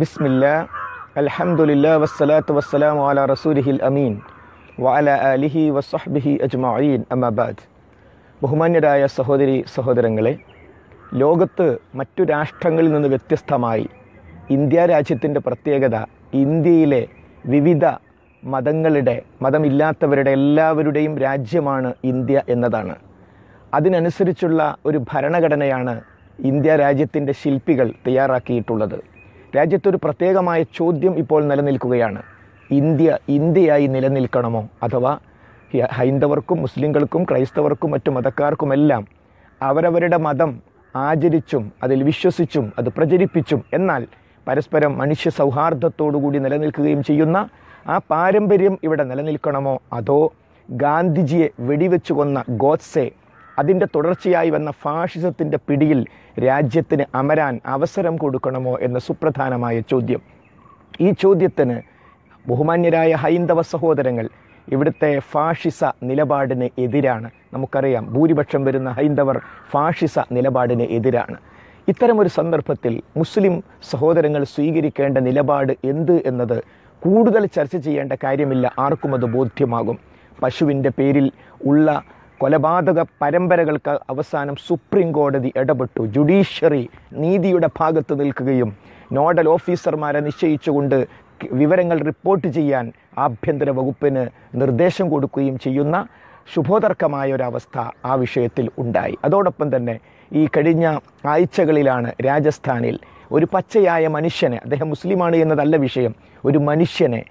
ബിസ്മില്ല അലഹമുല്ല വസ്സലാത്തു വസ്സലാം അല റസൂലിഹിൽ അമീൻ വഅല അലിഹി വസ്ഹബിഹി അജ്മീൻ അമബാദ് ബഹുമാന്യരായ സഹോദരി സഹോദരങ്ങളെ ലോകത്ത് മറ്റു രാഷ്ട്രങ്ങളിൽ നിന്ന് വ്യത്യസ്തമായി ഇന്ത്യ രാജ്യത്തിന്റെ പ്രത്യേകത ഇന്ത്യയിലെ വിവിധ മതങ്ങളുടെ മതമില്ലാത്തവരുടെ എല്ലാവരുടെയും രാജ്യമാണ് ഇന്ത്യ എന്നതാണ്. അതിനനുസരിച്ചുള്ള ഒരു ഭരണഘടനയാണ് ഇന്ത്യ രാജ്യത്തിന്റെ ശില്പികൾ തയ്യാറാക്കിയിട്ടുള്ളത്. രാജ്യത്തൊരു പ്രത്യേകമായ ചോദ്യം ഇപ്പോൾ നിലനിൽക്കുകയാണ്. ഇന്ത്യ ഇന്ത്യയായി നിലനിൽക്കണമോ? അഥവാ ഹൈന്ദവർക്കും മുസ്ലിങ്ങൾക്കും ക്രൈസ്തവർക്കും മറ്റു മതക്കാർക്കുമെല്ലാം അവരവരുടെ മതം ആചരിച്ചും അതിൽ വിശ്വസിച്ചും അത് പ്രചരിപ്പിച്ചും എന്നാൽ പരസ്പരം മനുഷ്യ സൗഹാർദ്ദത്തോടുകൂടി നിലനിൽക്കുകയും ചെയ്യുന്ന ആ പാരമ്പര്യം ഇവിടെ നിലനിൽക്കണമോ? അതോ ഗാന്ധിജിയെ വെടിവെച്ചു കൊന്ന ഗോഡ്സെ അതിന്റെ തുടർച്ചയായി വന്ന ഫാഷിസത്തിന്റെ പിടിയിൽ രാജ്യത്തിന് അമരാൻ അവസരം കൊടുക്കണമോ എന്ന സുപ്രധാനമായ ചോദ്യം. ഈ ചോദ്യത്തിന് ബഹുമാന്യരായ ഹൈന്ദവ സഹോദരങ്ങൾ ഇവിടുത്തെ ഫാഷിസ നിലപാടിന് എതിരാണ്. നമുക്കറിയാം ഭൂരിപക്ഷം വരുന്ന ഹൈന്ദവർ ഫാഷിസ നിലപാടിന് എതിരാണ്. ഇത്തരമൊരു സന്ദർഭത്തിൽ മുസ്ലിം സഹോദരങ്ങൾ സ്വീകരിക്കേണ്ട നിലപാട് എന്ത് എന്നത് കൂടുതൽ ചർച്ച ചെയ്യേണ്ട കാര്യമില്ല ആർക്കും അത് ബോധ്യമാകും. പശുവിന്റെ പേരിൽ ഉള്ള കൊലപാതക പരമ്പരകൾക്ക് അവസാനം സുപ്രീം കോടതി ഇടപെട്ടു. ജുഡീഷ്യറി നീതിയുടെ ഭാഗത്ത് നിൽക്കുകയും നോഡൽ ഓഫീസർമാരെ നിശ്ചയിച്ചുകൊണ്ട് വിവരങ്ങൾ റിപ്പോർട്ട് ചെയ്യാൻ ആഭ്യന്തര വകുപ്പിന് നിർദ്ദേശം കൊടുക്കുകയും ചെയ്യുന്ന ശുഭോദർക്കമായ ഒരവസ്ഥ ആ വിഷയത്തിൽ ഉണ്ടായി. അതോടൊപ്പം തന്നെ ഈ കഴിഞ്ഞ ആഴ്ചകളിലാണ് രാജസ്ഥാനിൽ ഒരു പച്ചയായ മനുഷ്യനെ അദ്ദേഹം മുസ്ലിമാണ് എന്നതല്ല വിഷയം ഒരു മനുഷ്യനെ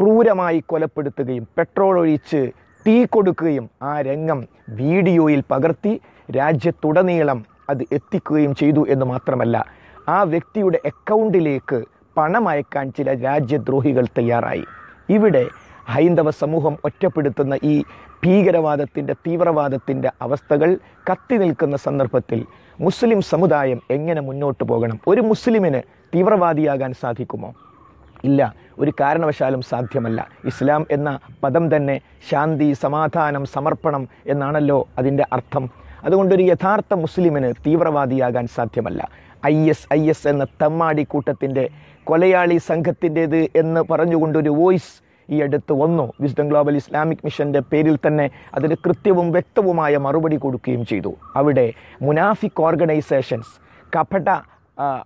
ക്രൂരമായി കൊലപ്പെടുത്തുകയും പെട്രോൾ ഒഴിച്ച് തീ കൊടുക്കുകയും ആ രംഗം വീഡിയോയിൽ പകർത്തി രാജ്യത്തുടനീളം അത് എത്തിക്കുകയും ചെയ്തു എന്ന് മാത്രമല്ല ആ വ്യക്തിയുടെ അക്കൗണ്ടിലേക്ക് പണം അയക്കാൻ ചില രാജ്യദ്രോഹികൾ തയ്യാറായി. ഇവിടെ ഹൈന്ദവ സമൂഹം ഒറ്റപ്പെടുത്തുന്ന ഈ ഭീകരവാദത്തിന്റെ തീവ്രവാദത്തിന്റെ അവസ്ഥകൾ കത്തി നിൽക്കുന്ന സന്ദർഭത്തിൽ മുസ്ലിം സമുദായം എങ്ങനെ മുന്നോട്ട് പോകണം? ഒരു മുസ്ലിമിന് തീവ്രവാദിയാകാൻ സാധിക്കുമോ? ഇല്ല. ഒരു കാരണവശാലും സാധ്യമല്ല. ഇസ്ലാം എന്ന പദം തന്നെ ശാന്തി സമാധാനം സമർപ്പണം എന്നാണല്ലോ അതിന്റെ അർത്ഥം. അതുകൊണ്ടൊരു യഥാർത്ഥ മുസ്ലിമിന് തീവ്രവാദിയാകാൻ സാധ്യമല്ല. ഐ എസ് ഐ എസ് എന്ന തമ്മാടി കൂട്ടത്തിന്റെ കൊലയാളി സംഘത്തിന്റേത് എന്ന് പറഞ്ഞുകൊണ്ടൊരു വോയിസ് ഈ അടുത്ത് വന്നു. വിസ്ഡം ഗ്ലോബൽ ഇസ്ലാമിക് മിഷന്റെ പേരിൽ തന്നെ അതിന് കൃത്യവും വ്യക്തവുമായ മറുപടി കൊടുക്കുകയും ചെയ്തു. അവിടെ മുനാഫിക് ഓർഗനൈസേഷൻസ് കപട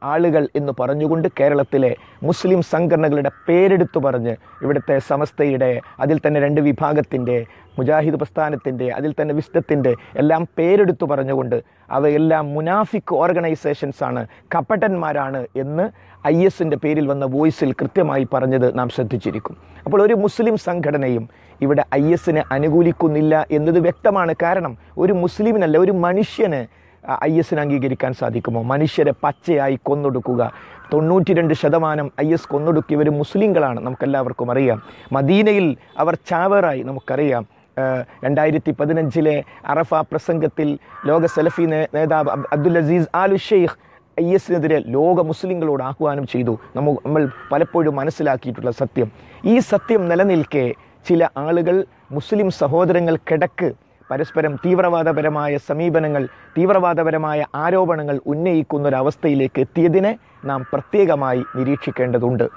ആളുകൾ എന്ന് പറഞ്ഞുകൊണ്ട് കേരളത്തിലെ മുസ്ലിം സംഘടനകളുടെ പേരെടുത്തു പറഞ്ഞ് ഇവിടുത്തെ സമസ്തയുടെ അതിൽ തന്നെ രണ്ട് വിഭാഗത്തിന്റെ മുജാഹിദ് പ്രസ്ഥാനത്തിന്റെ അതിൽ തന്നെ വിസ്തത്തിന്റെ എല്ലാം പേരെടുത്തു പറഞ്ഞുകൊണ്ട് അവയെല്ലാം മുനാഫിക് ഓർഗനൈസേഷൻസ് ആണ് കപടന്മാരാണ് എന്ന് ഐ എസിന്റെ പേരിൽ വന്ന വോയിസിൽ കൃത്യമായി പറഞ്ഞത് നാം ശ്രദ്ധിച്ചിരിക്കും. അപ്പോൾ ഒരു മുസ്ലിം സംഘടനയും ഇവിടെ ഐ എസിനെ അനുകൂലിക്കുന്നില്ല എന്നത് വ്യക്തമാണ് കാരണം ഒരു മുസ്ലിമിനല്ല ഒരു മനുഷ്യന് ഐ എസിന് അംഗീകരിക്കാൻ സാധിക്കുമോ? മനുഷ്യരെ പച്ചയായി കൊന്നൊടുക്കുക. തൊണ്ണൂറ്റി രണ്ട് ശതമാനം ഐ എസ് കൊന്നൊടുക്കിയവർ മുസ്ലിങ്ങളാണ്. നമുക്കെല്ലാവർക്കും അറിയാം. മദീനയിൽ അവർ ചാവറായി നമുക്കറിയാം. രണ്ടായിരത്തി പതിനഞ്ചിലെ അറഫ പ്രസംഗത്തിൽ ലോക സെലഫി നേതാവ് Abdul Aziz Al Sheikh I എസിനെതിരെ ലോക മുസ്ലിങ്ങളോട് ആഹ്വാനം ചെയ്തു. നമ്മൾ നമ്മൾ പലപ്പോഴും മനസ്സിലാക്കിയിട്ടുള്ള സത്യം. ഈ സത്യം നിലനിൽക്കെ ചില ആളുകൾ മുസ്ലിം സഹോദരങ്ങൾക്കിടക്ക് പരസ്പരം തീവ്രവാദപരമായ സമീപനങ്ങൾ തീവ്രവാദപരമായ ആരോപണങ്ങൾ ഉന്നയിക്കുന്ന ഒരവസ്ഥയിലേക്ക് എത്തിയതിനെ നാം പ്രത്യേകമായി നിരീക്ഷിക്കേണ്ടതുണ്ട്.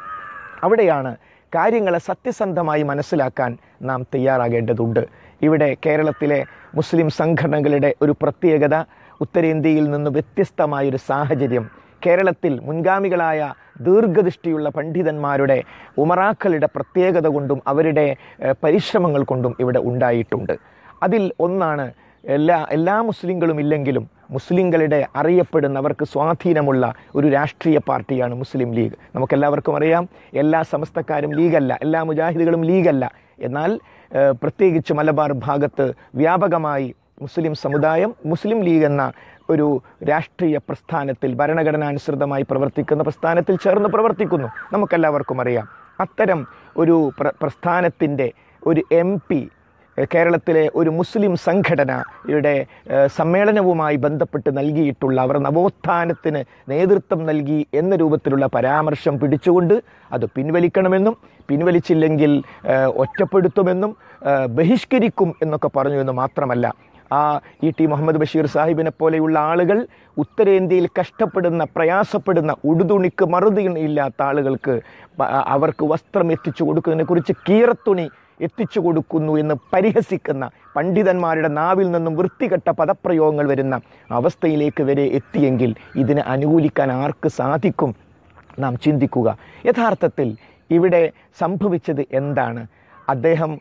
അവിടെയാണ് കാര്യങ്ങളെ സത്യസന്ധമായി മനസ്സിലാക്കാൻ നാം തയ്യാറാകേണ്ടതുണ്ട്. ഇവിടെ കേരളത്തിലെ മുസ്ലിം സംഘടനകളുടെ ഒരു പ്രത്യേകത ഉത്തരേന്ത്യയിൽ നിന്ന് വ്യത്യസ്തമായൊരു സാഹചര്യം. കേരളത്തിൽ മുൻഗാമികളായ ദീർഘദൃഷ്ടിയുള്ള പണ്ഡിതന്മാരുടെ ഉമറാക്കളുടെ പ്രത്യേകത കൊണ്ടും അവരുടെ പരിശ്രമങ്ങൾ കൊണ്ടും ഇവിടെ ഉണ്ടായിട്ടുണ്ട്. അതിൽ ഒന്നാണ് എല്ലാ എല്ലാ മുസ്ലിങ്ങളും ഇല്ലെങ്കിലും മുസ്ലിങ്ങളുടെ അറിയപ്പെടുന്നവർക്ക് സ്വാധീനമുള്ള ഒരു രാഷ്ട്രീയ പാർട്ടിയാണ് മുസ്ലിം ലീഗ്. നമുക്കെല്ലാവർക്കും അറിയാം എല്ലാ സമസ്തക്കാരും ലീഗല്ല എല്ലാ മുജാഹിദുകളും ലീഗല്ല. എന്നാൽ പ്രത്യേകിച്ച് മലബാർ ഭാഗത്ത് വ്യാപകമായി മുസ്ലിം സമുദായം മുസ്ലിം ലീഗ് എന്ന ഒരു രാഷ്ട്രീയ പ്രസ്ഥാനത്തിൽ ഭരണഘടനാനുസൃതമായി പ്രവർത്തിക്കുന്ന പ്രസ്ഥാനത്തിൽ ചേർന്ന് പ്രവർത്തിക്കുന്നു. നമുക്കെല്ലാവർക്കും അറിയാം. അത്തരം ഒരു പ്ര പ്രസ്ഥാനത്തിന്റെ ഒരു എം പി കേരളത്തിലെ ഒരു മുസ്ലിം സംഘടന ഇവിടെ സമ്മേളനവുമായി ബന്ധപ്പെട്ട് നൽകിയിട്ടുള്ള അവർ നവോത്ഥാനത്തിന് നേതൃത്വം നൽകി എന്ന രൂപത്തിലുള്ള പരാമർശം പിടിച്ചുകൊണ്ട് അത് പിൻവലിക്കണമെന്നും പിൻവലിച്ചില്ലെങ്കിൽ ഒറ്റപ്പെടുത്തുമെന്നും ബഹിഷ്കരിക്കും എന്നൊക്കെ പറഞ്ഞു എന്ന് മാത്രമല്ല ആ ഇ ടി മുഹമ്മദ് ബഷീർ സാഹിബിനെ പോലെയുള്ള ആളുകൾ ഉത്തരേന്ത്യയിൽ കഷ്ടപ്പെടുന്ന പ്രയാസപ്പെടുന്ന ഉടുതുണിക്ക് മറുതി ഇല്ലാത്ത ആളുകൾക്ക് അവർക്ക് വസ്ത്രം എത്തിച്ചു കൊടുക്കുന്നതിനെക്കുറിച്ച് കീറത്തുണി എത്തിച്ചു കൊടുക്കുന്നു എന്ന് പരിഹസിക്കുന്ന പണ്ഡിതന്മാരുടെ നാവിൽ നിന്നും വൃത്തികെട്ട പദപ്രയോഗങ്ങൾ വരുന്ന അവസ്ഥയിലേക്ക് വരെ എത്തിയെങ്കിൽ ഇതിനെ അനുകൂലിക്കാൻ ആർക്ക് സാധിക്കും? നാം ചിന്തിക്കുക. യഥാർത്ഥത്തിൽ ഇവിടെ സംഭവിച്ചത് എന്താണ്? അദ്ദേഹം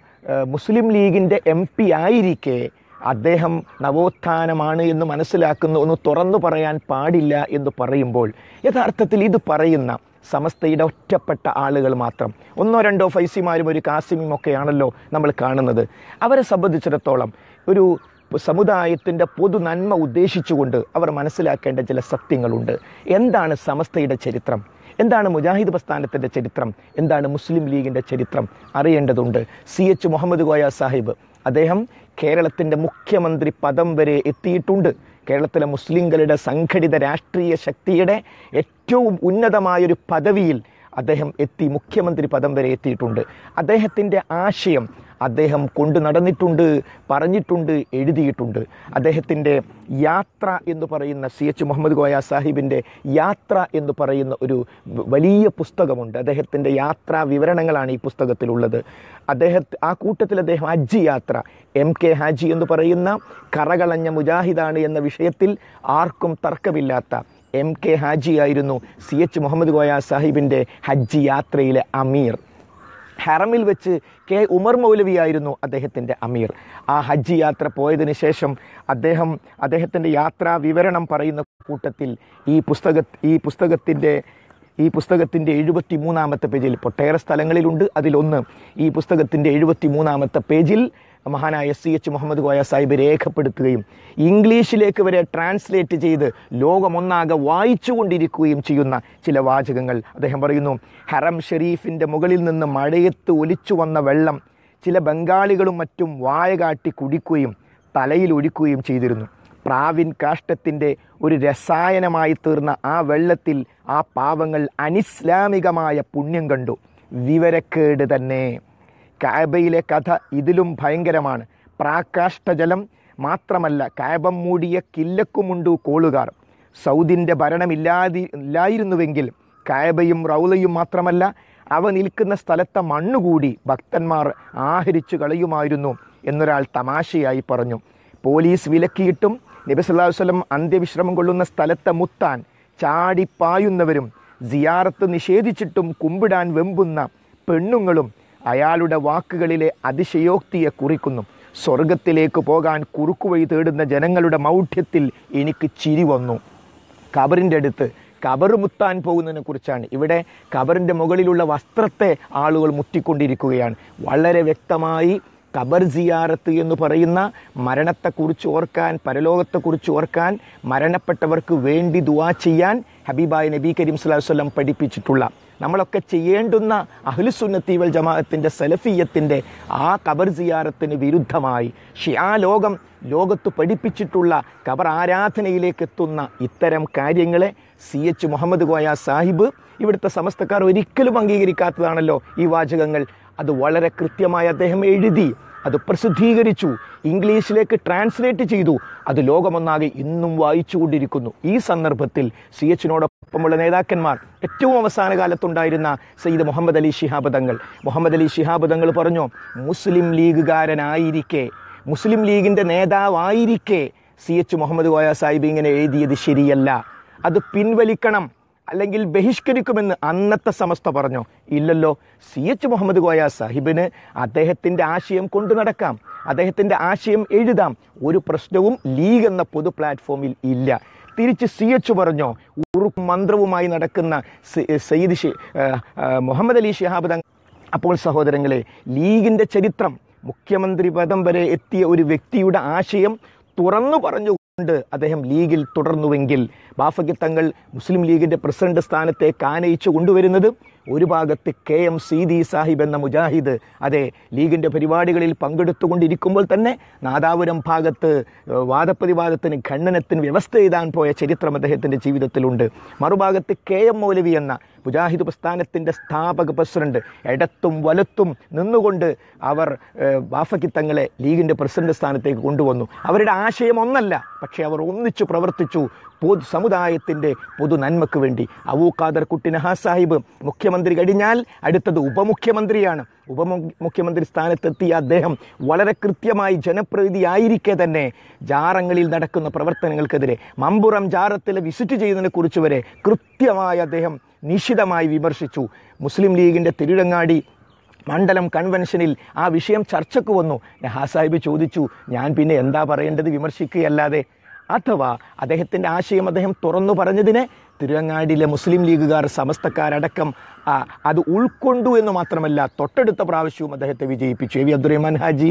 മുസ്ലിം ലീഗിന്റെ എം പി ആയിരിക്കെ അദ്ദേഹം നവോത്ഥാനമാണ് എന്ന് മനസ്സിലാക്കുന്ന ഒന്ന് തുറന്നു പറയാൻ പാടില്ല എന്ന് പറയുമ്പോൾ യഥാർത്ഥത്തിൽ ഇത് പറയുന്ന സമസ്തയുടെ ഒറ്റപ്പെട്ട ആളുകൾ മാത്രം. ഒന്നോ രണ്ടോ ഫൈസിമാരും ഒരു കാസിമും ഒക്കെയാണല്ലോ നമ്മൾ കാണുന്നത്. അവരെ സംബന്ധിച്ചിടത്തോളം ഒരു സമുദായത്തിന്റെ പൊതു നന്മ ഉദ്ദേശിച്ചുകൊണ്ട് അവർ മനസ്സിലാക്കേണ്ട ചില സത്യങ്ങളുണ്ട്. എന്താണ് സമസ്തയുടെ ചരിത്രം? എന്താണ് മുജാഹിദ് പ്രസ്ഥാനത്തിന്റെ ചരിത്രം? എന്താണ് മുസ്ലിം ലീഗിന്റെ ചരിത്രം? അറിയേണ്ടതുണ്ട്. സി എച്ച് മുഹമ്മദ് കോയ സാഹിബ് അദ്ദേഹം കേരളത്തിന്റെ മുഖ്യമന്ത്രി പദം വരെ എത്തിയിട്ടുണ്ട്. കേരളത്തിലെ മുസ്ലിങ്ങളുടെ സംഘടിത രാഷ്ട്രീയ ശക്തിയുടെ ഏറ്റവും ഉന്നതമായൊരു പദവിയിൽ അദ്ദേഹം എത്തി മുഖ്യമന്ത്രി പദം വരെ എത്തിയിട്ടുണ്ട്. അദ്ദേഹത്തിന്റെ ആശയം അദ്ദേഹം കൊണ്ടു നടന്നിട്ടുണ്ട് പറഞ്ഞിട്ടുണ്ട് എഴുതിയിട്ടുണ്ട്. അദ്ദേഹത്തിന്റെ യാത്ര എന്ന് പറയുന്ന സി എച്ച് മുഹമ്മദ് ഗോയ സാഹിബിന്റെ യാത്ര എന്ന് പറയുന്ന ഒരു വലിയ പുസ്തകമുണ്ട്. അദ്ദേഹത്തിന്റെ യാത്രാ വിവരണങ്ങളാണ് ഈ പുസ്തകത്തിലുള്ളത്. അദ്ദേഹത്തെ ആ കൂട്ടത്തിൽ അദ്ദേഹം ഹജ്ജ് യാത്ര എം കെ ഹാജി എന്ന് പറയുന്ന കറകളഞ്ഞ മുജാഹിദാണ് എന്ന വിഷയത്തിൽ ആർക്കും തർക്കമില്ലാത്ത എം കെ ഹാജി ആയിരുന്നു സി എച്ച് മുഹമ്മദ് ഗോയ സാഹിബിന്റെ ഹജ്ജ് യാത്രയിലെ അമീർ. ഹറമിൽ വെച്ച് കെ ഉമർ മൗലവിയായിരുന്നു അദ്ദേഹത്തിന്റെ അമീർ. ആ ഹജ്ജ് യാത്ര പോയതിന് ശേഷം അദ്ദേഹം അദ്ദേഹത്തിന്റെ യാത്രാ വിവരണം പറയുന്ന കൂട്ടത്തിൽ ഈ പുസ്തക ഈ പുസ്തകത്തിന്റെ ഈ പുസ്തകത്തിന്റെ എഴുപത്തി മൂന്നാമത്തെ പേജിൽ ഒട്ടേറെ സ്ഥലങ്ങളിലുണ്ട്. അതിലൊന്ന് ഈ പുസ്തകത്തിന്റെ എഴുപത്തി മൂന്നാമത്തെ പേജിൽ മഹാനായ സി എച്ച് മുഹമ്മദ് കോയ സാഹിബ് രേഖപ്പെടുത്തുകയും ഇംഗ്ലീഷിലേക്ക് വരെ ട്രാൻസ്ലേറ്റ് ചെയ്ത് ലോകമൊന്നാകെ വായിച്ചുകൊണ്ടിരിക്കുകയും ചെയ്യുന്ന ചില വാചകങ്ങൾ അദ്ദേഹം പറയുന്നു ഹറം ഷെരീഫിന്റെ മുകളിൽ നിന്ന് മഴയത്ത് ഒലിച്ചു വന്ന വെള്ളം ചില ബംഗാളികളും മറ്റും വായ കാട്ടി കുടിക്കുകയും തലയിൽ ഒഴിക്കുകയും ചെയ്തിരുന്നു. പ്രാവിൻ കാഷ്ടത്തിന്റെ ഒരു രസായനമായി തീർന്ന ആ വെള്ളത്തിൽ ആ പാവങ്ങൾ അനിസ്ലാമികമായ പുണ്യം കണ്ടു. വിവരക്കേട് തന്നെ. കാബയിലെ കഥ ഇതിലും ഭയങ്കരമാണ്. പ്രാകാഷ്ടജലം മാത്രമല്ല കാബം മൂടിയ കില്ലക്കുമുണ്ടു കോളുകാർ. സൗദിന്റെ ഭരണമില്ലാതി ഇല്ലായിരുന്നുവെങ്കിൽ കായബയും റൗലയും മാത്രമല്ല അവ നിൽക്കുന്ന സ്ഥലത്തെ മണ്ണുകൂടി ഭക്തന്മാർ ആഹരിച്ചു കളയുമായിരുന്നു എന്നൊരാൾ തമാശയായി പറഞ്ഞു. പോലീസ് വിലക്കിയിട്ടും നബിസ്വല്ലാഹു അലൈഹി അന്ത്യവിശ്രമം കൊള്ളുന്ന സ്ഥലത്തെ മുത്താൻ ചാടിപ്പായുന്നവരും സിയാറത്ത് നിഷേധിച്ചിട്ടും കുമ്പിടാൻ വെമ്പുന്ന പെണ്ണുങ്ങളും അയാളുടെ വാക്കുകളിലെ അതിശയോക്തിയെ കുറിക്കുന്നു. സ്വർഗത്തിലേക്ക് പോകാൻ കുറുക്കുവഴി തേടുന്ന ജനങ്ങളുടെ മൗഢ്യത്തിൽ എനിക്ക് ചിരി വന്നു. കബറിന്റെ അടുത്ത് കബറ് മുത്താൻ പോകുന്നതിനെ കുറിച്ചാണ്. ഇവിടെ കബറിന്റെ മുകളിലുള്ള വസ്ത്രത്തെ ആളുകൾ മുത്തിക്കൊണ്ടിരിക്കുകയാണ് വളരെ വ്യക്തമായി കബർ സിയാറത്ത് എന്ന് പറയുന്ന മരണത്തെക്കുറിച്ച് ഓർക്കാൻ പരലോകത്തെക്കുറിച്ച് ഓർക്കാൻ മരണപ്പെട്ടവർക്ക് വേണ്ടി ദുവാ ചെയ്യാൻ ഹബീബായ് നബി കരീം വസല്ലം പഠിപ്പിച്ചിട്ടുള്ള നമ്മളൊക്കെ ചെയ്യേണ്ടുന്ന അഹ്ലുസുന്നത്തി വൽ ജമാഅത്തിന്റെ സലഫീയത്തിന്റെ ആ കബർ സിയാറത്തിന് വിരുദ്ധമായി. ഷിയാ ലോകം ലോകത്ത് പഠിപ്പിച്ചിട്ടുള്ള കബർ ആരാധനയിലേക്ക് എത്തുന്ന ഇത്തരം കാര്യങ്ങളെ സി എച്ച് മുഹമ്മദ് കോയ സാഹിബ് ഇവിടുത്തെ സമസ്തക്കാർ ഒരിക്കലും അംഗീകരിക്കാത്തതാണല്ലോ ഈ വാചകങ്ങൾ. അത് വളരെ കൃത്യമായി അദ്ദേഹം എഴുതി. അത് പ്രസിദ്ധീകരിച്ചു. ഇംഗ്ലീഷിലേക്ക് ട്രാൻസ്ലേറ്റ് ചെയ്തു. അത് ലോകമൊന്നാകെ ഇന്നും വായിച്ചുകൊണ്ടിരിക്കുന്നു. ഈ സന്ദർഭത്തിൽ സി എച്ചിനോടൊപ്പമുള്ള നേതാക്കന്മാർ. ഏറ്റവും അവസാന കാലത്തുണ്ടായിരുന്ന സയ്യിദ് മുഹമ്മദ് അലി ശിഹാബ് തങ്ങൾ. മുഹമ്മദ് അലി ശിഹാബ് തങ്ങൾ പറഞ്ഞു മുസ്ലിം ലീഗുകാരനായിരിക്കെ. മുസ്ലിം ലീഗിന്റെ നേതാവായിരിക്കെ. സി എച്ച് മുഹമ്മദ് കോയ സാഹിബ് ഇങ്ങനെ എഴുതിയത് ശരിയല്ല. അത് പിൻവലിക്കണം. അല്ലെങ്കിൽ ബഹിഷ്കരിക്കുമെന്ന് അന്നത്തെ സമസ്ത പറഞ്ഞോ. ഇല്ലല്ലോ സി എച്ച് മുഹമ്മദ് കോയ സാഹിബിന് അദ്ദേഹത്തിന്റെ ആശയം കൊണ്ടു നടക്കാം. അദ്ദേഹത്തിന്റെ ആശയം എഴുതാം. ഒരു പ്രശ്നവും ലീഗ് എന്ന പൊതു പ്ലാറ്റ്ഫോമിൽ ഇല്ല. തിരിച്ച് സി എച്ച് പറഞ്ഞോ ഉറുപ്പും മന്ത്രവുമായി നടക്കുന്ന സയ്യിദ് ഷെ മുഹമ്മദ് അലി ഷിഹാബ് അപ്പോൾ സഹോദരങ്ങളെ ലീഗിന്റെ ചരിത്രം മുഖ്യമന്ത്രി പദം വരെ എത്തിയ ഒരു വ്യക്തിയുടെ ആശയം തുറന്നു പറഞ്ഞുകൊണ്ട് അദ്ദേഹം ലീഗിൽ തുടർന്നുവെങ്കിൽ ബാഫയ്ക്ക് തങ്ങൾ മുസ്ലിം ലീഗിന്റെ പ്രസിഡന്റ് സ്ഥാനത്തേക്ക് ആനയിച്ചു കൊണ്ടുവരുന്നത് ഒരു ഭാഗത്ത് കെ എം സീതി സാഹിബ് എന്ന മുജാഹിദ് അതെ ലീഗിന്റെ പരിപാടികളിൽ പങ്കെടുത്തുകൊണ്ടിരിക്കുമ്പോൾ തന്നെ നാദാപുരം ഭാഗത്ത് വാദപ്രതിവാദത്തിന് ഖണ്ഡനത്തിന് വ്യവസ്ഥ എഴുതാൻ പോയ ചരിത്രം അദ്ദേഹത്തിന്റെ ജീവിതത്തിലുണ്ട്. മറുഭാഗത്ത് കെ എം മൗലവി എന്ന മുജാഹിദ് പ്രസ്ഥാനത്തിന്റെ സ്ഥാപക പ്രസിഡന്റ് ഇടത്തും വലത്തും നിന്നുകൊണ്ട് അവർ ബാഫക്കി തങ്ങളെ ലീഗിന്റെ പ്രസിഡന്റ് സ്ഥാനത്തേക്ക് കൊണ്ടുവന്നു. അവരുടെ ആശയം ഒന്നല്ല പക്ഷേ അവർ ഒന്നിച്ചു പ്രവർത്തിച്ചു. പൊതു സമുദായത്തിന്റെ പൊതു നന്മക്ക് വേണ്ടി. അബൂ ഖാദർ കുട്ടി നഹാ സാഹിബ് മുഖ്യമന്ത്രി കഴിഞ്ഞാൽ അടുത്തത് ഉപമുഖ്യമന്ത്രിയാണ്. ഉപമുഖ്യമന്ത്രി സ്ഥാനത്തെത്തിയ അദ്ദേഹം വളരെ കൃത്യമായി ജനപ്രതിനിധിയായിരിക്കെ തന്നെ ജാറങ്ങളിൽ നടക്കുന്ന പ്രവർത്തനങ്ങൾക്കെതിരെ മമ്പുറം ജാറത്തിൽ വിസിറ്റ് ചെയ്യുന്നതിനെ കുറിച്ച് വരെ കൃത്യമായി അദ്ദേഹം നിശിതമായി വിമർശിച്ചു. മുസ്ലിം ലീഗിന്റെ തിരുടങ്ങാടി മണ്ഡലം കൺവെൻഷനിൽ ആ വിഷയം ചർച്ചയ്ക്ക് വന്നു. നഹാ സാഹിബ് ചോദിച്ചു ഞാൻ പിന്നെ എന്താ പറയേണ്ടത്? വിമർശിക്കുകയല്ലാതെ അഥവാ അദ്ദേഹത്തിന്റെ ആശയം അദ്ദേഹം തുറന്നു പറഞ്ഞതിനെ തിരുവങ്ങാടിയിലെ മുസ്ലിം ലീഗുകാർ സമസ്തക്കാരടക്കം അത് ഉൾക്കൊണ്ടു എന്ന് മാത്രമല്ല തൊട്ടടുത്ത പ്രാവശ്യവും അദ്ദേഹത്തെ വിജയിപ്പിച്ചു. എ വി അബ്ദുറഹ്മാൻ ഹാജി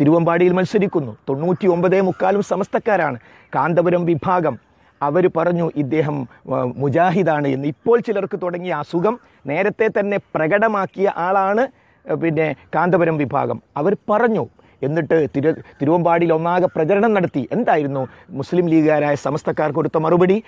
തിരുവമ്പാടിയിൽ മത്സരിക്കുന്നു. തൊണ്ണൂറ്റി ഒമ്പതേ മുക്കാലും സമസ്തക്കാരാണ്. കാന്തപുരം വിഭാഗം അവർ പറഞ്ഞു ഇദ്ദേഹം മുജാഹിദാണ് എന്ന്. ഇപ്പോൾ ചിലർക്ക് തുടങ്ങിയ അസുഖം നേരത്തെ തന്നെ പ്രകടമാക്കിയ ആളാണ് പിന്നെ കാന്തപുരം വിഭാഗം. അവർ പറഞ്ഞു എന്നിട്ട് തിരു തിരുവമ്പാടിയിൽ ഒന്നാകെ പ്രചരണം നടത്തി. എന്തായിരുന്നു? മുസ്ലിം ലീഗുകാരായ സമസ്തക്കാർ കൊടുത്ത മറുപടി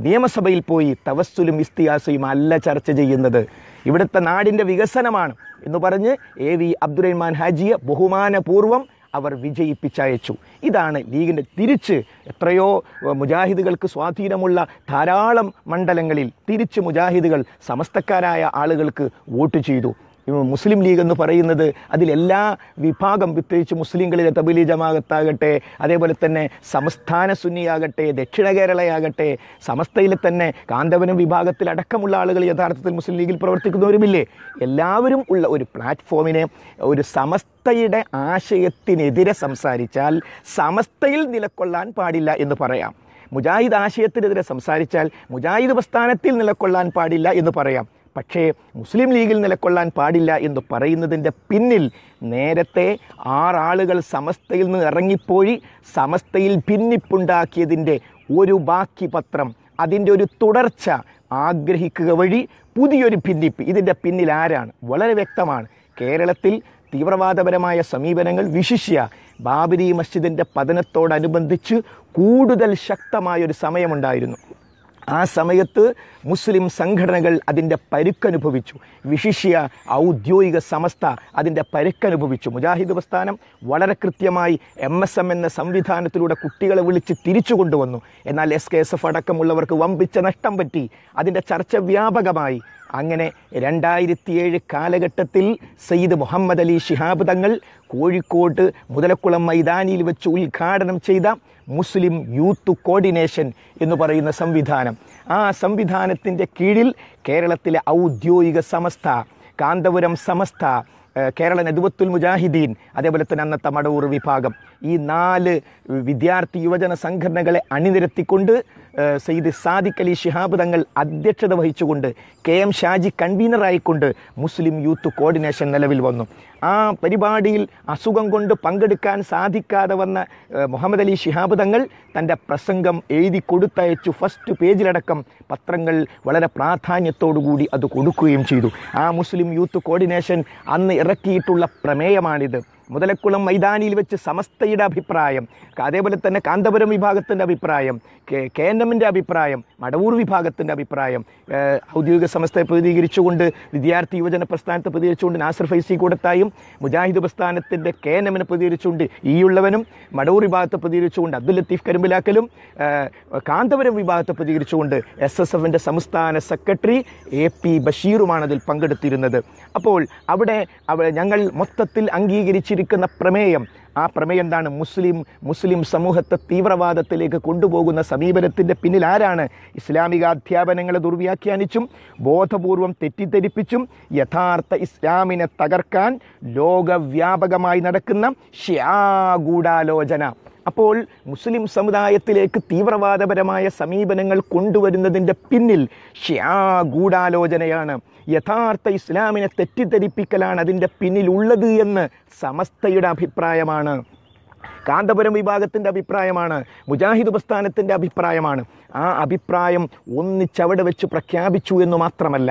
നിയമസഭയിൽ പോയി തവസ്സുലും ഇസ്തിയാസയും അല്ല ചർച്ച ചെയ്യുന്നത്. ഇവിടുത്തെ നാടിന്റെ വികസനമാണ് എന്ന് പറഞ്ഞ് എ വി അബ്ദുറഹ്മാൻ ഹാജിയെ ബഹുമാനപൂർവം അവർ വിജയിപ്പിച്ചയച്ചു. ഇതാണ് ലീഗിന്റെ തിരിച്ച് എത്രയോ മുജാഹിദുകൾക്ക് സ്വാധീനമുള്ള ധാരാളം മണ്ഡലങ്ങളിൽ തിരിച്ച് മുജാഹിദുകൾ സമസ്തക്കാരായ ആളുകൾക്ക് വോട്ട് ചെയ്തു. മുസ്ലിം ലീഗ് എന്ന് പറയുന്നത് അതിലെല്ലാ വിഭാഗം പ്രത്യേകിച്ച് മുസ്ലിങ്ങളിലെ തബിലി ജമാഅത്താകട്ടെ അതേപോലെ തന്നെ സംസ്ഥാന സുന്നിയാകട്ടെ ദക്ഷിണ കേരളയാകട്ടെ സമസ്തയിലെ തന്നെ കാന്തവനം വിഭാഗത്തിൽ അടക്കമുള്ള ആളുകൾ യഥാർത്ഥത്തിൽ മുസ്ലിം ലീഗിൽ പ്രവർത്തിക്കുന്നവരുമില്ലേ? എല്ലാവരും ഉള്ള ഒരു പ്ലാറ്റ്ഫോമിനെ ഒരു സമസ്തയുടെ ആശയത്തിനെതിരെ സംസാരിച്ചാൽ സമസ്തയിൽ നിലക്കൊള്ളാൻ പാടില്ല എന്ന് പറയാം. മുജാഹിദ് ആശയത്തിനെതിരെ സംസാരിച്ചാൽ മുജാഹിദ് പ്രസ്ഥാനത്തിൽ നിലക്കൊള്ളാൻ പാടില്ല എന്ന് പറയാം. പക്ഷേ മുസ്ലിം ലീഗിൽ നിലക്കൊള്ളാൻ പാടില്ല എന്ന് പറയുന്നതിന്റെ പിന്നിൽ നേരത്തെ ആറാളുകൾ സമസ്തയിൽ നിന്ന് ഇറങ്ങിപ്പോയി സമസ്തയിൽ ഭിന്നിപ്പുണ്ടാക്കിയതിന്റെ ഒരു ബാക്കി പത്രം അതിന്റെ ഒരു തുടർച്ച ആഗ്രഹിക്കുക വഴി പുതിയൊരു ഭിന്നിപ്പ്. ഇതിന്റെ പിന്നിൽ ആരാണ്? വളരെ വ്യക്തമാണ്. കേരളത്തിൽ തീവ്രവാദപരമായ സമീപനങ്ങൾ വിശിഷ്യ. ബാബരി മസ്ജിദിന്റെ പതനത്തോടനുബന്ധിച്ച് കൂടുതൽ ശക്തമായൊരു സമയമുണ്ടായിരുന്നു. ആ സമയത്ത് മുസ്ലിം സംഘടനകൾ അതിന്റെ പരുക്കനുഭവിച്ചു. വിശിഷ്യ ഔദ്യോഗിക സമസ്ത അതിന്റെ പരുക്കനുഭവിച്ചു. മുജാഹിദ് പ്രസ്ഥാനം വളരെ കൃത്യമായി എം എസ് എം എന്ന സംവിധാനത്തിലൂടെ കുട്ടികളെ വിളിച്ച് തിരിച്ചു കൊണ്ടുവന്നു. എന്നാൽ എസ് കെ എസ് എഫ് അടക്കമുള്ളവർക്ക് വമ്പിച്ച നഷ്ടം പറ്റി. അതിന്റെ ചർച്ച വ്യാപകമായി. അങ്ങനെ രണ്ടായിരത്തിയേഴ് കാലഘട്ടത്തിൽ സയ്യിദ് മുഹമ്മദ് അലി ഷിഹാബ് തങ്ങൾ കോഴിക്കോട് മുതലക്കുളം മൈതാനിയിൽ വെച്ച് ഉദ്ഘാടനം ചെയ്ത മുസ്ലിം യൂത്ത് കോർഡിനേഷൻ എന്ന് പറയുന്ന സംവിധാനം. ആ സംവിധാനത്തിന്റെ കീഴിൽ കേരളത്തിലെ ഔദ്യോഗിക സമസ്ത കാന്തപുരം സമസ്ത കേരള നദുവത്തുൽ മുജാഹിദീൻ അതേപോലെ തന്നെ അന്നത്തെ മടവൂർ വിഭാഗം. ഈ നാല് വിദ്യാർത്ഥി യുവജന സംഘടനകളെ അണിനിരത്തിക്കൊണ്ട് സെയ്ദ് സാദിഖ് അലി ഷിഹാബ് തങ്ങൾ അധ്യക്ഷത വഹിച്ചുകൊണ്ട് കെ എം ഷാജി കൺവീനറായിക്കൊണ്ട് മുസ്ലിം യൂത്ത് കോർഡിനേഷൻ നിലവിൽ വന്നു. ആ പരിപാടിയിൽ അസുഖം കൊണ്ട് പങ്കെടുക്കാൻ സാധിക്കാതെ വന്ന മുഹമ്മദ് അലി ഷിഹാബ് തങ്ങൾ തന്റെ പ്രസംഗം എഴുതി കൊടുത്തയച്ചു. ഫസ്റ്റ് പേജിലടക്കം പത്രങ്ങൾ വളരെ പ്രാധാന്യത്തോടുകൂടി അത് കൊടുക്കുകയും ചെയ്തു. ആ മുസ്ലിം യൂത്ത് കോർഡിനേഷൻ അന്ന് ഇറക്കിയിട്ടുള്ള പ്രമേയമാണിത്. മുതലക്കുളം മൈതാനിയിൽ വെച്ച് സമസ്തയുടെ അഭിപ്രായം അതേപോലെ തന്നെ കാന്തപുരം വിഭാഗത്തിന്റെ അഭിപ്രായം കെ കെ എൻ എമ്മിന്റെ അഭിപ്രായം മടവൂർ വിഭാഗത്തിന്റെ അഭിപ്രായം ഔദ്യോഗിക സമസ്തയെ പ്രതികരിച്ചുകൊണ്ട് വിദ്യാർത്ഥി യുവജന പ്രസ്ഥാനത്തെ പ്രതികരിച്ചുകൊണ്ട് നാസർ ഫൈസി കൂടത്തായും മുജാഹിദ് പ്രസ്ഥാനത്തിന്റെ കെ എൻ എമ്മിനെ പ്രതികരിച്ചുകൊണ്ട് ഈയുള്ളവനും മടവൂർ വിഭാഗത്തെ പ്രതികരിച്ചുകൊണ്ട് അബ്ദുൽ ലത്തീഫ് കരിമ്പിലാക്കലും കാന്തപുരം വിഭാഗത്തെ പ്രതികരിച്ചുകൊണ്ട് എസ് എസ് എഫിന്റെ സംസ്ഥാന സെക്രട്ടറി എ പി ബഷീറുമാണ് അതിൽ പങ്കെടുത്തിരുന്നത്. അപ്പോൾ അവിടെ അവ ഞങ്ങൾ മൊത്തത്തിൽ അംഗീകരിച്ചിരിക്കുന്ന പ്രമേയം ആ പ്രമേയം എന്താണ്? മുസ്ലിം മുസ്ലിം സമൂഹത്തെ തീവ്രവാദത്തിലേക്ക് കൊണ്ടുപോകുന്ന സമീപനത്തിന്റെ പിന്നിൽ ആരാണ്? ഇസ്ലാമിക അധ്യാപനങ്ങളെ ദുർവ്യാഖ്യാനിച്ചും ബോധപൂർവം തെറ്റിദ്ധരിപ്പിച്ചും യഥാർത്ഥ ഇസ്ലാമിനെ തകർക്കാൻ ലോകവ്യാപകമായി നടക്കുന്ന ശ്യാഗൂഢാലോചന അപ്പോൾ മുസ്ലിം സമുദായത്തിലേക്ക് തീവ്രവാദപരമായ സമീപനങ്ങൾ കൊണ്ടുവരുന്നതിന്റെ പിന്നിൽ ഗൂഢാലോചനയാണ്. യഥാർത്ഥ ഇസ്ലാമിനെ തെറ്റിദ്ധരിപ്പിക്കലാണ് അതിന്റെ പിന്നിലുള്ളത് എന്ന് സമസ്തയുടെ അഭിപ്രായമാണ്. കാന്തപുരം വിഭാഗത്തിന്റെ അഭിപ്രായമാണ് മുജാഹിദ് പ്രസ്ഥാനത്തിന്റെ അഭിപ്രായമാണ്. ആ അഭിപ്രായം ഒന്നിച്ചവിടെ വെച്ച് പ്രഖ്യാപിച്ചു എന്ന് മാത്രമല്ല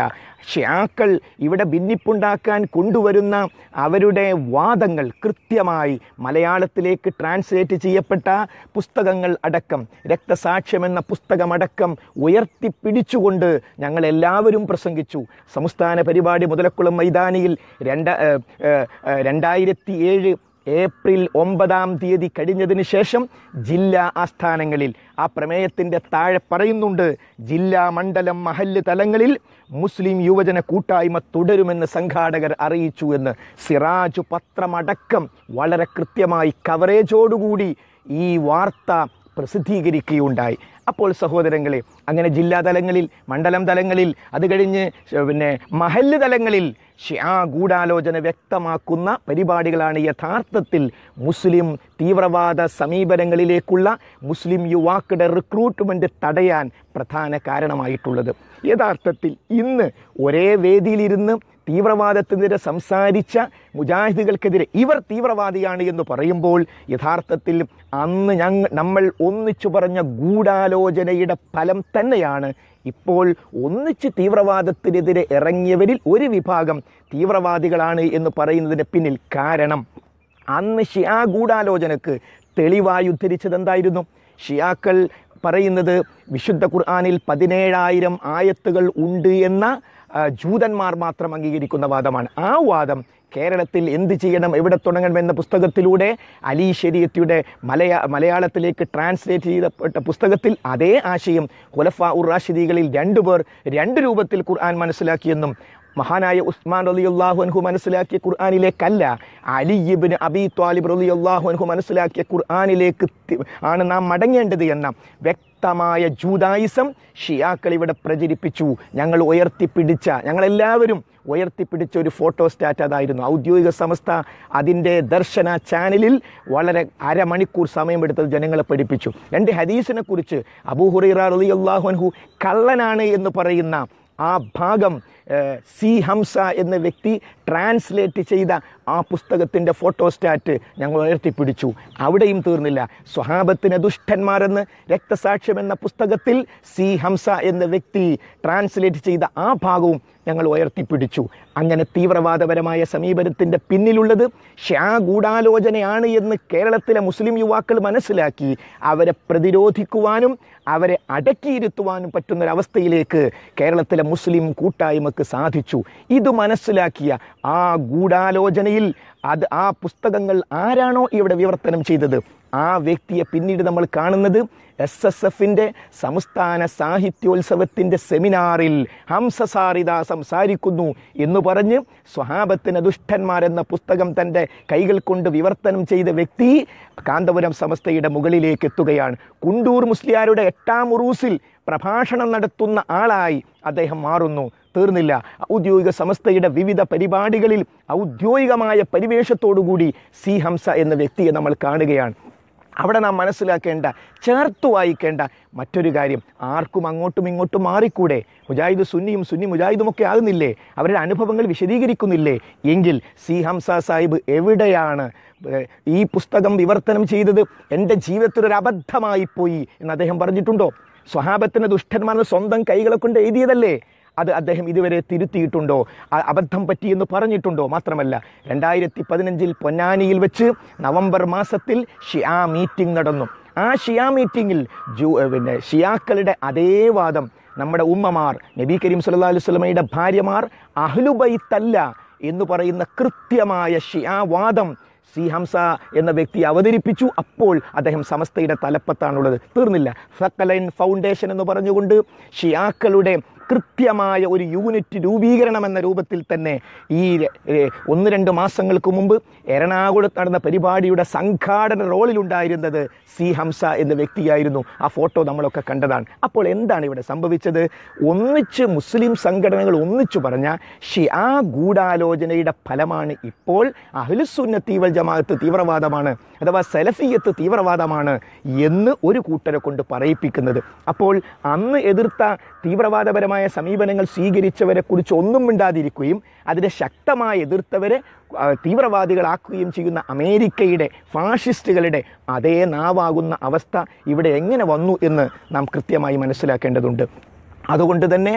ഷ്യാക്കൾ ഇവിടെ ഭിന്നിപ്പുണ്ടാക്കാൻ കൊണ്ടുവരുന്ന അവരുടെ വാദങ്ങൾ കൃത്യമായി മലയാളത്തിലേക്ക് ട്രാൻസ്ലേറ്റ് ചെയ്യപ്പെട്ട പുസ്തകങ്ങൾ അടക്കം രക്തസാക്ഷ്യം എന്ന പുസ്തകമടക്കം ഉയർത്തിപ്പിടിച്ചുകൊണ്ട് ഞങ്ങൾ എല്ലാവരും പ്രസംഗിച്ചു. സംസ്ഥാന പരിപാടി മുതലക്കുളം മൈതാനിയിൽ രണ്ട രണ്ടായിരത്തി ഏഴ് ഏപ്രിൽ ഒമ്പതാം തീയതി കഴിഞ്ഞതിന് ശേഷം ജില്ലാ ആസ്ഥാനങ്ങളിൽ ആ പ്രമേയത്തിന്റെ താഴെ പറയുന്നുണ്ട് ജില്ലാ മണ്ഡലം മഹല്ല് തലങ്ങളിൽ മുസ്ലിം യുവജന കൂട്ടായ്മ തുടരുമെന്ന് സംഘാടകർ അറിയിച്ചു എന്ന് സിറാജ് പത്രമടക്കം വളരെ കൃത്യമായി കവറേജോടുകൂടി ഈ വാർത്ത പ്രസിദ്ധീകരിക്കുകയുണ്ടായി. അപ്പോൾ സഹോദരങ്ങളെ അങ്ങനെ ജില്ലാ തലങ്ങളിൽ മണ്ഡലം തലങ്ങളിൽ അത് കഴിഞ്ഞ് പിന്നെ മഹല്ല് തലങ്ങളിൽ ആ ഗൂഢാലോചന വ്യക്തമാക്കുന്ന പരിപാടികളാണ് യഥാർത്ഥത്തിൽ മുസ്ലിം തീവ്രവാദ സമീപനങ്ങളിലേക്കുള്ള മുസ്ലിം യുവാക്കളുടെ റിക്രൂട്ട്മെന്റ് തടയാൻ പ്രധാന കാരണമായിട്ടുള്ളത്. യഥാർത്ഥത്തിൽ ഇന്ന് ഒരേ വേദിയിലിരുന്ന് തീവ്രവാദത്തിനെതിരെ സംസാരിച്ച മുജാഹിദുകൾക്കെതിരെ ഇവർ തീവ്രവാദിയാണ് എന്ന് പറയുമ്പോൾ യഥാർത്ഥത്തിൽ അന്ന് ഞങ്ങൾ നമ്മൾ ഒന്നിച്ചു പറഞ്ഞ ഗൂഢാലോചനയുടെ ഫലം തന്നെയാണ്. ഇപ്പോൾ ഒന്നിച്ച് തീവ്രവാദത്തിനെതിരെ ഇറങ്ങിയവരിൽ ഒരു വിഭാഗം തീവ്രവാദികളാണ് എന്ന് പറയുന്നതിന് പിന്നിൽ കാരണം അന്ന് ഷിയാ ഗൂഢാലോചനക്ക് തെളിവായി ഉദ്ധരിച്ചത് എന്തായിരുന്നു ഷിയാക്കൾ പറയുന്നത് വിശുദ്ധ ഖുർആാനിൽ പതിനേഴായിരം ആയത്തുകൾ ഉണ്ട് എന്ന ജൂതന്മാർ മാത്രം അംഗീകരിക്കുന്ന വാദമാണ്. ആ വാദം കേരളത്തിൽ എന്ത് ചെയ്യണം എവിടെ തുടങ്ങണം എന്ന പുസ്തകത്തിലൂടെ അലി ശരീയത്തിയുടെ മലയാ മലയാളത്തിലേക്ക് ട്രാൻസ്ലേറ്റ് ചെയ്തപ്പെട്ട പുസ്തകത്തിൽ അതേ ആശയം ഹുലഫ ഉർ റാഷിദികളിൽ രണ്ടുപേർ രണ്ട് രൂപത്തിൽ ഖുർആൻ മനസ്സിലാക്കിയെന്നും മഹാനായ ഉസ്മാൻ റളിയല്ലാഹു അൻഹു മനസ്സിലാക്കിയ ഖുർആനിലേക്കല്ല അലിയിബിന് അബി ത്വാലിബ് റളിയല്ലാഹു അൻഹു മനസ്സിലാക്കിയ ഖുർആാനിലേക്ക് ആണ് നാം മടങ്ങേണ്ടത് എന്ന വ്യക്തമായ ജൂതായിസം ഷിയാക്കൾ ഇവിടെ പ്രചരിപ്പിച്ചു. ഞങ്ങൾ ഉയർത്തിപ്പിടിച്ച ഞങ്ങളെല്ലാവരും ഉയർത്തിപ്പിടിച്ച ഒരു ഫോട്ടോ സ്റ്റാറ്റ് അതായിരുന്നു. ഔദ്യോഗിക സംസ്ഥ അതിന്റെ ദർശന ചാനലിൽ വളരെ അരമണിക്കൂർ സമയമെടുത്തത് ജനങ്ങളെ പഠിപ്പിച്ചു. രണ്ട് ഹദീസിനെ കുറിച്ച് അബൂഹുറൈറ റളിയല്ലാഹു അൻഹു കള്ളനാണ് എന്ന് പറയുന്ന ആ ഭാഗം സി ഹംസ എന്ന വ്യക്തി ട്രാൻസ്ലേറ്റ് ചെയ്ത ആ പുസ്തകത്തിന്റെ ഫോട്ടോസ്റ്റാറ്റ് ഞങ്ങൾ ഉയർത്തിപ്പിടിച്ചു. അവിടെയും തീർന്നില്ല. സ്വഹാബത്തിന് ദുഷ്ടന്മാരെന്ന് രക്തസാക്ഷ്യം എന്ന പുസ്തകത്തിൽ സി ഹംസ എന്ന വ്യക്തി ട്രാൻസ്ലേറ്റ് ചെയ്ത ആ ഭാഗവും ഞങ്ങൾ ഉയർത്തിപ്പിടിച്ചു. അങ്ങനെ തീവ്രവാദപരമായ സമീപനത്തിന്റെ പിന്നിലുള്ളത് ഷ്യാ ഗൂഢാലോചനയാണ് എന്ന് കേരളത്തിലെ മുസ്ലിം യുവാക്കൾ മനസ്സിലാക്കി. അവരെ പ്രതിരോധിക്കുവാനും അവരെ അടക്കിയിരുത്തുവാനും പറ്റുന്നൊരവസ്ഥയിലേക്ക് കേരളത്തിലെ മുസ്ലിം കൂട്ടായ്മക്ക് സാധിച്ചു. ഇത് മനസ്സിലാക്കിയ ആ ഗൂഢാലോചനയിൽ അത് ആ പുസ്തകങ്ങൾ ആരാണോ ഇവിടെ വിവർത്തനം ചെയ്തത്? ആ വ്യക്തിയെ പിന്നീട് നമ്മൾ കാണുന്നത് എസ് എസ് എഫിന്റെ സംസ്ഥാന സാഹിത്യോത്സവത്തിന്റെ സെമിനാറിൽ ഹംസസാറിത സംസാരിക്കുന്നു എന്ന് പറഞ്ഞ് സ്വഹാബത്തിന് ദുഷ്ടന്മാരെന്ന പുസ്തകം തന്റെ കൈകൾ കൊണ്ട് വിവർത്തനം ചെയ്ത വ്യക്തി കാന്തപുരം സമസ്തയുടെ മുകളിലേക്ക് എത്തുകയാണ്. കുണ്ടൂർ മുസ്ലിയാരുടെ എട്ടാം ഉറൂസിൽ പ്രഭാഷണം നടത്തുന്ന ആളായി അദ്ദേഹം മാറുന്നു. തീർന്നില്ല. ഔദ്യോഗിക സംസ്ഥയുടെ വിവിധ പരിപാടികളിൽ ഔദ്യോഗികമായ പരിവേഷത്തോടുകൂടി സി ഹംസ എന്ന വ്യക്തിയെ നമ്മൾ കാണുകയാണ്. അവിടെ നാം മനസ്സിലാക്കേണ്ട ചേർത്ത് വായിക്കേണ്ട മറ്റൊരു കാര്യം ആർക്കും അങ്ങോട്ടും ഇങ്ങോട്ടും മാറിക്കൂടെ? മുജാഹിദ് സുന്നിയും സുന്നി മുജാഹിദും ഒക്കെ ആകുന്നില്ലേ? അവരുടെ അനുഭവങ്ങൾ വിശദീകരിക്കുന്നില്ലേ? എങ്കിൽ സി ഹംസ സാഹിബ് എവിടെയാണ് ഈ പുസ്തകം വിവർത്തനം ചെയ്തത്? എന്റെ ജീവിതത്തിൽ ഒരു അബദ്ധമായി പോയി എന്ന് അദ്ദേഹം പറഞ്ഞിട്ടുണ്ടോ? സ്വഹാബത്തിന്റെ ദുഷ്ടന്മാർ സ്വന്തം കൈകളെ കൊണ്ട് എഴുതിയതല്ലേ? അത് അദ്ദേഹം ഇതുവരെ തിരുത്തിയിട്ടുണ്ടോ? അബദ്ധം പറ്റിയെന്ന് പറഞ്ഞിട്ടുണ്ടോ? മാത്രമല്ല രണ്ടായിരത്തി പതിനഞ്ചിൽ പൊന്നാനിയിൽ വെച്ച് നവംബർ മാസത്തിൽ ഷിയാ മീറ്റിംഗ് നടന്നു. ആ ഷിയാ മീറ്റിങ്ങിൽ ജൂ പിന്നെ ഷിയാക്കളുടെ അതേ വാദം നമ്മുടെ ഉമ്മമാർ നബി കരീം സല്ലാ അലൈഹി വസല്ലമയുടെ ഭാര്യമാർ അഹ്ലുബൈത്തല്ല എന്ന് പറയുന്ന കൃത്യമായ ഷിയാ വാദം സി ഹംസ എന്ന വ്യക്തി അവതരിപ്പിച്ചു. അപ്പോൾ അദ്ദേഹം സമസ്തയുടെ തലപ്പത്താണുള്ളത്. തീർന്നില്ല. ഫക്കലൈൻ ഫൗണ്ടേഷൻ എന്ന് പറഞ്ഞുകൊണ്ട് ഷിയാക്കളുടെ കൃത്യമായ ഒരു യൂണിറ്റ് രൂപീകരണം എന്ന രൂപത്തിൽ തന്നെ ഈ ഒന്ന് രണ്ട് മാസങ്ങൾക്ക് മുമ്പ് എറണാകുളത്ത് നടന്ന പരിപാടിയുടെ സംഘാടന റോളിലുണ്ടായിരുന്നത് സി ഹംസ എന്ന വ്യക്തിയായിരുന്നു. ആ ഫോട്ടോ നമ്മളൊക്കെ കണ്ടതാണ്. അപ്പോൾ എന്താണ് ഇവിടെ സംഭവിച്ചത്? ഒന്നിച്ച് മുസ്ലിം സംഘടനകൾ ഒന്നിച്ചു പറഞ്ഞ ഷിയാ ഗൂഢാലോചനയുടെ ഫലമാണ് ഇപ്പോൾ അഹ്ലുസുന്നത്തി വൽ ജമാഅത്ത് തീവ്രവാദമാണ് അഥവാ സെലഫിയത്ത് തീവ്രവാദമാണ് എന്ന് ഒരു കൂട്ടരെ കൊണ്ട് പറയിപ്പിക്കുന്നത്. അപ്പോൾ അന്ന് എതിർത്ത തീവ്രവാദപരമായ അനുകൂലമായ സമീപനങ്ങൾ സ്വീകരിച്ചവരെ കുറിച്ച് ഒന്നും മിണ്ടാതിരിക്കുകയും അതിനെ ശക്തമായി എതിർത്തവരെ തീവ്രവാദികളാക്കുകയും ചെയ്യുന്ന അമേരിക്കയുടെ ഫാഷിസ്റ്റുകളുടെ അതേ നാവാകുന്ന അവസ്ഥ ഇവിടെ എങ്ങനെ വന്നു എന്ന് നാം കൃത്യമായി മനസ്സിലാക്കേണ്ടതുണ്ട്. അതുകൊണ്ട് തന്നെ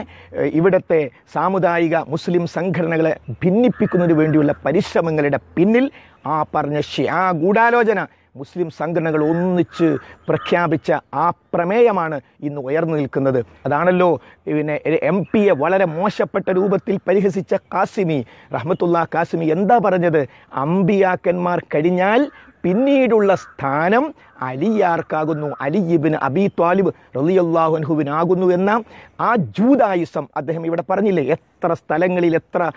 ഇവിടുത്തെ സാമുദായിക മുസ്ലിം സംഘടനകളെ ഭിന്നിപ്പിക്കുന്നതിന് വേണ്ടിയുള്ള പരിശ്രമങ്ങളുടെ പിന്നിൽ ആ പറഞ്ഞ ആ ഗൂഢാലോചന മുസ്ലിം സംഘടനകൾ ഒന്നിച്ച് പ്രഖ്യാപിച്ച ആ പ്രമേയമാണ് ഇന്ന് ഉയർന്നു നിൽക്കുന്നത്. അതാണല്ലോ പിന്നെ എം പിയെ വളരെ മോശപ്പെട്ട രൂപത്തിൽ പരിഹസിച്ച കാസിമി. റഹ്മത്തുള്ള കാസിമി എന്താ പറഞ്ഞത്? അമ്പിയാക്കന്മാർ കഴിഞ്ഞാൽ പിന്നീടുള്ള സ്ഥാനം അലിയാർക്കാകുന്നു. അലിയിബിന് അബി ത്വാലിബ് റലിയല്ലാഹുൻഹുവിനാകുന്നു എന്ന ആ ജൂതായുസം അദ്ദേഹം ഇവിടെ പറഞ്ഞില്ലേ? എത്ര സ്ഥലങ്ങളിൽ എത്ര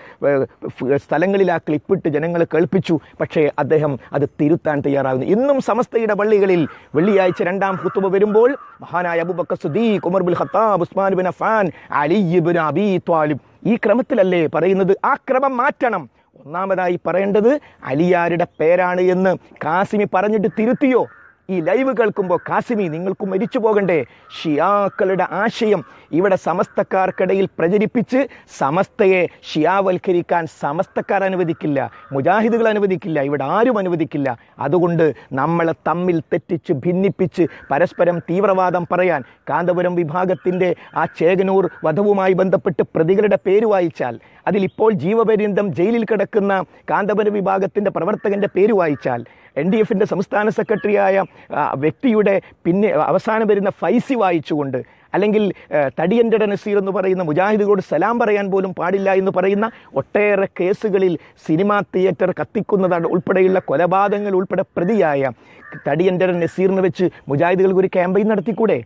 സ്ഥലങ്ങളിൽ ആ ക്ലിപ്പിട്ട് ജനങ്ങൾ കേൾപ്പിച്ചു. പക്ഷേ അദ്ദേഹം അത് തിരുത്താൻ തയ്യാറാകുന്നു. ഇന്നും സമസ്തയുടെ പള്ളികളിൽ വെള്ളിയാഴ്ച രണ്ടാം ഹുത്തുബ വരുമ്പോൾ മഹാനായ Abu Bakr Siddique Umar bin Khattab Usman bin Affan Ali ibn Abi Talib ഈ ക്രമത്തിലല്ലേ പറയുന്നത്? ആ ക്രമം മാറ്റണം. ഒന്നാമതായി പറയേണ്ടത് അലിയാരുടെ പേരാണ് എന്ന്. കാസിമി പറഞ്ഞിട്ട് തിരുത്തിയോ? ഈ ലൈവ് കേൾക്കുമ്പോൾ കാസിമി നിങ്ങൾക്ക് മരിച്ചു പോകണ്ടേ. ഷിയാക്കളുടെ ആശയം ഇവിടെ സമസ്തക്കാർക്കിടയിൽ പ്രചരിപ്പിച്ച് സമസ്തയെ ഷിയാവൽക്കരിക്കാൻ സമസ്തക്കാർ അനുവദിക്കില്ല മുജാഹിദുകൾ അനുവദിക്കില്ല ഇവിടെ ആരും അനുവദിക്കില്ല. അതുകൊണ്ട് നമ്മളെ തമ്മിൽ തെറ്റിച്ച് ഭിന്നിപ്പിച്ച് പരസ്പരം തീവ്രവാദം പറയാൻ കാന്തപുരം വിഭാഗത്തിന്റെ ആ ചേകനൂർ വധവുമായി ബന്ധപ്പെട്ട് പ്രതികളുടെ പേര് വായിച്ചാൽ അതിലിപ്പോൾ ജീവപര്യന്തം ജയിലിൽ കിടക്കുന്ന കാന്തപുരം വിഭാഗത്തിന്റെ പ്രവർത്തകന്റെ പേര് വായിച്ചാൽ എൻ ഡി എഫിന്റെ സംസ്ഥാന സെക്രട്ടറിയായ വ്യക്തിയുടെ പിന്നെ അവസാനം വരുന്ന ഫൈസി വായിച്ചുകൊണ്ട് അല്ലെങ്കിൽ തടിയന്റെ നസീർ എന്ന് പറയുന്ന മുജാഹിദുകളോട് സലാം പറയാൻ പോലും പാടില്ല എന്ന് പറയുന്ന ഒട്ടേറെ കേസുകളിൽ സിനിമാ തിയേറ്റർ കത്തിക്കുന്നതാണ് ഉൾപ്പെടെയുള്ള കൊലപാതകങ്ങൾ ഉൾപ്പെടെ പ്രതിയായ തടിയന്റെ നസീറിന് വെച്ച് മുജാഹിദുകൾക്ക് ഒരു ക്യാമ്പയിൻ നടത്തിക്കൂടെ?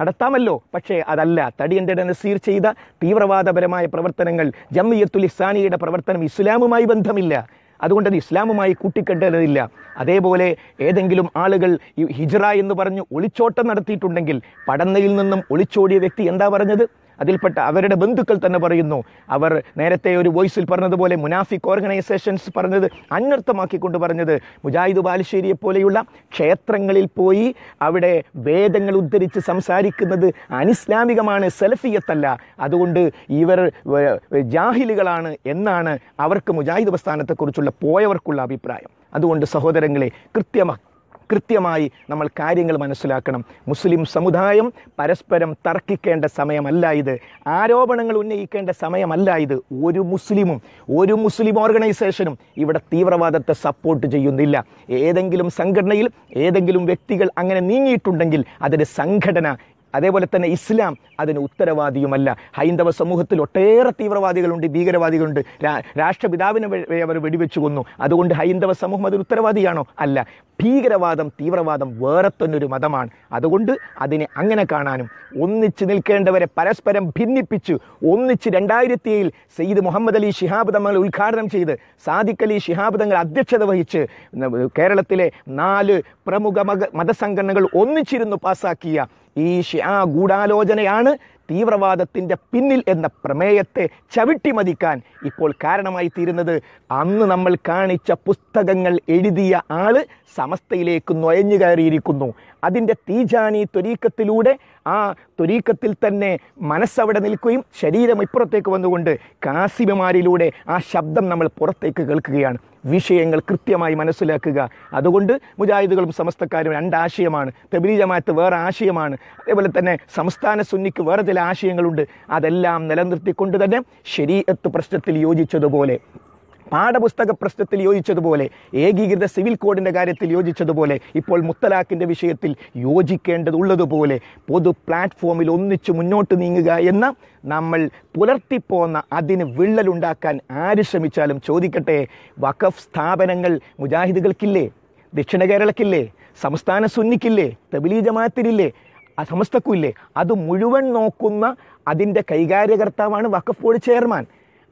നടത്താമല്ലോ. പക്ഷേ അതല്ല. തടിയന്റെ നസീർ ചെയ്ത തീവ്രവാദപരമായ പ്രവർത്തനങ്ങൾ ജമ്മിയത്തുൽ ഇസാനിയുടെ പ്രവർത്തനം ഇസ്ലാമുമായി ബന്ധമില്ല. അതുകൊണ്ട് അത് ഇസ്ലാമുമായി കൂട്ടിക്കെട്ടേണ്ടതില്ല. അതേപോലെ ഏതെങ്കിലും ആളുകൾ ഈ ഹിജ്റ എന്ന് പറഞ്ഞ് ഒളിച്ചോട്ടം നടത്തിയിട്ടുണ്ടെങ്കിൽ പടന്നയിൽ നിന്നും ഒളിച്ചോടിയ വ്യക്തി എന്താ പറഞ്ഞത്? അതിൽപ്പെട്ട അവരുടെ ബന്ധുക്കൾ തന്നെ പറയുന്നു. അവർ നേരത്തെ ഒരു വോയിസിൽ പറഞ്ഞതുപോലെ മുനാഫിക് ഓർഗനൈസേഷൻസ് പറഞ്ഞത് അന്വർത്ഥമാക്കിക്കൊണ്ട് പറഞ്ഞത്. മുജാഹിദ് ബാലുശ്ശേരിയെ പോലെയുള്ള ക്ഷേത്രങ്ങളിൽ പോയി അവിടെ വേദങ്ങൾ ഉദ്ധരിച്ച് സംസാരിക്കുന്നത് അനിസ്ലാമികമാണ് സെൽഫിയത്തല്ല അതുകൊണ്ട് ഇവർ ജാഹിലുകളാണ് എന്നാണ് അവർക്ക് മുജാഹിദ് പ്രസ്ഥാനത്തെക്കുറിച്ചുള്ള പോയവർക്കുള്ള അഭിപ്രായം. അതുകൊണ്ട് സഹോദരങ്ങളെ കൃത്യമായി കൃത്യമായി നമ്മൾ കാര്യങ്ങൾ മനസ്സിലാക്കണം. മുസ്ലിം സമുദായം പരസ്പരം തർക്കിക്കേണ്ട സമയമല്ല ഇത്. ആരോപണങ്ങൾ ഉന്നയിക്കേണ്ട സമയമല്ല ഇത്. ഒരു മുസ്ലിമും ഒരു മുസ്ലിം ഓർഗനൈസേഷനും ഇവിടെ തീവ്രവാദത്തെ സപ്പോർട്ട് ചെയ്യുന്നില്ല. ഏതെങ്കിലും സംഘടനയിൽ ഏതെങ്കിലും വ്യക്തികൾ അങ്ങനെ നീങ്ങിയിട്ടുണ്ടെങ്കിൽ അതിന്റെ സംഘടന അതേപോലെ തന്നെ ഇസ്ലാം അതിന് ഉത്തരവാദിയുമല്ല. ഹൈന്ദവ സമൂഹത്തിൽ ഒട്ടേറെ തീവ്രവാദികളുണ്ട് ഭീകരവാദികളുണ്ട്. രാഷ്ട്രപിതാവിനെ അവർ വെടിവെച്ചു കൊന്നു. അതുകൊണ്ട് ഹൈന്ദവ സമൂഹം അതിന് ഉത്തരവാദിയാണോ? അല്ല. ഭീകരവാദം തീവ്രവാദം വേറെ തന്നെ ഒരു മതമാണ്. അതുകൊണ്ട് അതിനെ അങ്ങനെ കാണാനും. ഒന്നിച്ച് നിൽക്കേണ്ടവരെ പരസ്പരം ഭിന്നിപ്പിച്ച് ഒന്നിച്ച് രണ്ടായിരത്തി ഏഴിൽ സയ്യിദ് മുഹമ്മദ് അലി ഷിഹാബ് തങ്ങൾ ഉദ്ഘാടനം ചെയ്ത് സാദിഖ് അലി ഷിഹാബ് തങ്ങൾ അധ്യക്ഷത വഹിച്ച് കേരളത്തിലെ നാല് പ്രമുഖ മത മതസംഘടനകൾ ഒന്നിച്ചിരുന്നു പാസാക്കിയ ഈ ഷിയാ ഗൂഢാലോചനയാണ് തീവ്രവാദത്തിന്റെ പിന്നിൽ എന്ന പ്രമേയത്തെ ചവിട്ടി മതിക്കാൻ ഇപ്പോൾ കാരണമായി തീരുന്നത്. അന്ന് നമ്മൾ കാണിച്ച പുസ്തകങ്ങൾ എഴുതിയ ആൾ സമസ്തയിലേക്ക് നുഴഞ്ഞു കയറിയിരിക്കുന്നു. അതിന്റെ തീജാനി ത്വരീക്കത്തിലൂടെ ആ തൊരീക്കത്തിൽ തന്നെ മനസ്സവിടെ നിൽക്കുകയും ശരീരം ഇപ്പുറത്തേക്ക് വന്നുകൊണ്ട് കാസിബമാരിലൂടെ ആ ശബ്ദം നമ്മൾ പുറത്തേക്ക് കേൾക്കുകയാണ്. വിഷയങ്ങൾ കൃത്യമായി മനസ്സിലാക്കുക. അതുകൊണ്ട് മുജാഹിദുകളും സമസ്തക്കാരും രണ്ടാശയമാണ്. തെബിലി ജമാഅത്ത് വേറെ ആശയമാണ്. അതേപോലെ തന്നെ സംസ്ഥാന സുന്നിക്ക് വേറെ ചില ആശയങ്ങളുണ്ട്. അതെല്ലാം നിലനിർത്തിക്കൊണ്ട് തന്നെ ശരീരത്ത് പ്രശ്നത്തിൽ യോജിച്ചതുപോലെ. പാഠപുസ്തക പ്രശ്നത്തിൽ യോജിച്ചതുപോലെ ഏകീകൃത സിവിൽ കോഡിന്റെ കാര്യത്തിൽ യോജിച്ചതുപോലെ ഇപ്പോൾ മുത്തലാഖിന്റെ വിഷയത്തിൽ യോജിക്കേണ്ടതുള്ളതുപോലെ പൊതു പ്ലാറ്റ്ഫോമിൽ ഒന്നിച്ച് മുന്നോട്ട് നീങ്ങുക എന്ന നമ്മൾ പുലർത്തിപ്പോന്ന അതിന് വിള്ളലുണ്ടാക്കാൻ ആര് ശ്രമിച്ചാലും ചോദിക്കട്ടെ വഖഫ് സ്ഥാപനങ്ങൾ മുജാഹിദുകൾക്കില്ലേ ദക്ഷിണ കേരളക്കില്ലേ സംസ്ഥാന സുന്നിക്കില്ലേ തബിലി ജമാത്തിനില്ലേ സമസ്തക്കുമില്ലേ? അത് മുഴുവൻ നോക്കുന്ന അതിന്റെ കൈകാര്യകർത്താവാണ് വഖഫ് ബോർഡ് ചെയർമാൻ.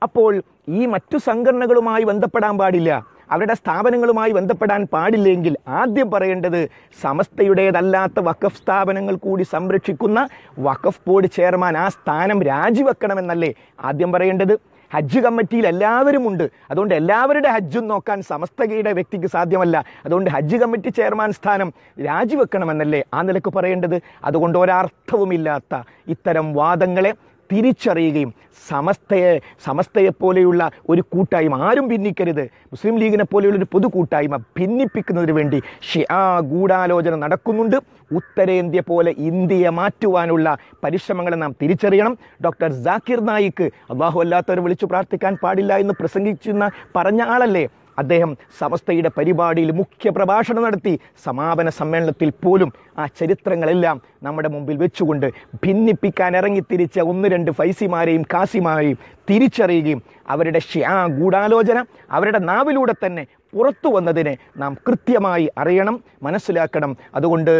അപ്പോൾ ഈ മറ്റു സംഘടനകളുമായി ബന്ധപ്പെടാൻ പാടില്ല. അവരുടെ സ്ഥാപനങ്ങളുമായി ബന്ധപ്പെടാൻ പാടില്ലെങ്കിൽ ആദ്യം പറയേണ്ടത് സമസ്തയുടേതല്ലാത്ത വഖഫ് സ്ഥാപനങ്ങൾ കൂടി സംരക്ഷിക്കുന്ന വഖഫ് ബോർഡ് ചെയർമാൻ ആ സ്ഥാനം രാജിവെക്കണമെന്നല്ലേ ആദ്യം പറയേണ്ടത്? ഹജ്ജ് കമ്മിറ്റിയിൽ എല്ലാവരും ഉണ്ട്. അതുകൊണ്ട് എല്ലാവരുടെ ഹജ്ജും നോക്കാൻ സമസ്തകയുടെ വ്യക്തിക്ക് സാധ്യമല്ല. അതുകൊണ്ട് ഹജ്ജ് കമ്മിറ്റി ചെയർമാൻ സ്ഥാനം രാജിവെക്കണമെന്നല്ലേ ആ നിലയ്ക്ക് പറയേണ്ടത്? അതുകൊണ്ട് ഒരർത്ഥവുമില്ലാത്ത ഇത്തരം വാദങ്ങളെ തിരിച്ചറിയുകയും സമസ്തയെ സമസ്തയെ പോലെയുള്ള ഒരു കൂട്ടായ്മ. ആരും ഭിന്നിക്കരുത്. മുസ്ലിം ലീഗിനെ പോലെയുള്ള ഒരു പൊതു കൂട്ടായ്മ ഭിന്നിപ്പിക്കുന്നതിന് വേണ്ടി ഷിയാ ഗൂഢാലോചന നടക്കുന്നുണ്ട്. ഉത്തരേന്ത്യ പോലെ ഇന്ത്യയെ മാറ്റുവാനുള്ള പരിശ്രമങ്ങളെ നാം തിരിച്ചറിയണം. ഡോക്ടർ ജാക്കിർ നായിക്ക് അള്ളാഹു അല്ലാത്തവരെ വിളിച്ചു പ്രാർത്ഥിക്കാൻ പാടില്ല എന്ന് പ്രസംഗിച്ചിരുന്ന പറഞ്ഞ ആളല്ലേ? അദ്ദേഹം സമസ്തയുടെ പരിപാടിയിൽ മുഖ്യ പ്രഭാഷണം നടത്തി. സമാപന സമ്മേളനത്തിൽ പോലും ആ ചരിത്രങ്ങളെല്ലാം നമ്മുടെ മുമ്പിൽ വെച്ചുകൊണ്ട് ഭിന്നിപ്പിക്കാൻ ഇറങ്ങിത്തിരിച്ച ഒന്ന് രണ്ട് ഫൈസിമാരെയും കാസിമാരെയും തിരിച്ചറിയുകയും അവരുടെ ഷിയാ ഗൂഢാലോചന അവരുടെ നാവിലൂടെ തന്നെ പുറത്തു വന്നതിനെ നാം കൃത്യമായി അറിയണം മനസ്സിലാക്കണം. അതുകൊണ്ട്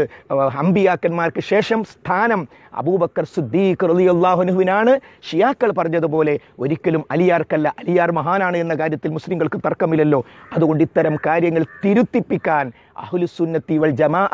അമ്പിയാക്കന്മാർക്ക് ശേഷം സ്ഥാനം അബൂബക്കർ സുദ്ദീഖ് റലിയുല്ലാഹുനുവിനാണ് ഷിയാക്കൾ പറഞ്ഞതുപോലെ ഒരിക്കലും അലിയാർക്കല്ല അലിയാർ മഹാനാണ് എന്ന കാര്യത്തിൽ മുസ്ലിങ്ങൾക്ക് തർക്കമില്ലല്ലോ. അതുകൊണ്ട് ഇത്തരം കാര്യങ്ങൾ തിരുത്തിപ്പിക്കാൻ അഹുലുസുന്നത്തി വൽ ജമാ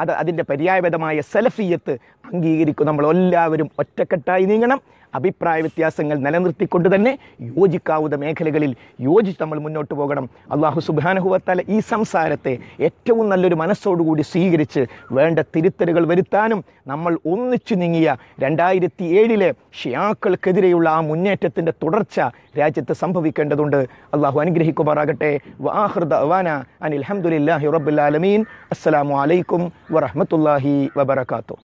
അത് അതിന്റെ പര്യായപദമായ സലഫിയത്ത് അംഗീകരിക്കും. നമ്മൾ എല്ലാവരും ഒറ്റക്കെട്ടായി നീങ്ങണം. അഭിപ്രായ വ്യത്യാസങ്ങൾ നിലനിർത്തിക്കൊണ്ട് തന്നെ യോജിക്കാവുന്ന മേഖലകളിൽ യോജിച്ച് നമ്മൾ മുന്നോട്ട് പോകണം. അള്ളാഹു സുബാനുഹുവത്താല ഈ സംസാരത്തെ ഏറ്റവും നല്ലൊരു മനസ്സോടുകൂടി സ്വീകരിച്ച് വേണ്ട തിരുത്തലുകൾ വരുത്താനും നമ്മൾ ഒന്നിച്ചു നീങ്ങിയ രണ്ടായിരത്തി ഏഴിലെ ഷിയാക്കൾക്കെതിരെയുള്ള ആ മുന്നേറ്റത്തിന്റെ തുടർച്ച രാജ്യത്ത് സംഭവിക്കേണ്ടതുണ്ട്. അള്ളാഹു അനുഗ്രഹിക്കുമാറാകട്ടെ. വാഹൃദ അവാന അനിൽ അഹമ്മദില്ലാഹി റബ്ബുലാലമീൻ അസ്സലാമു അലൈക്കും വറഹമത്തല്ലാഹി വബർക്കാത്തു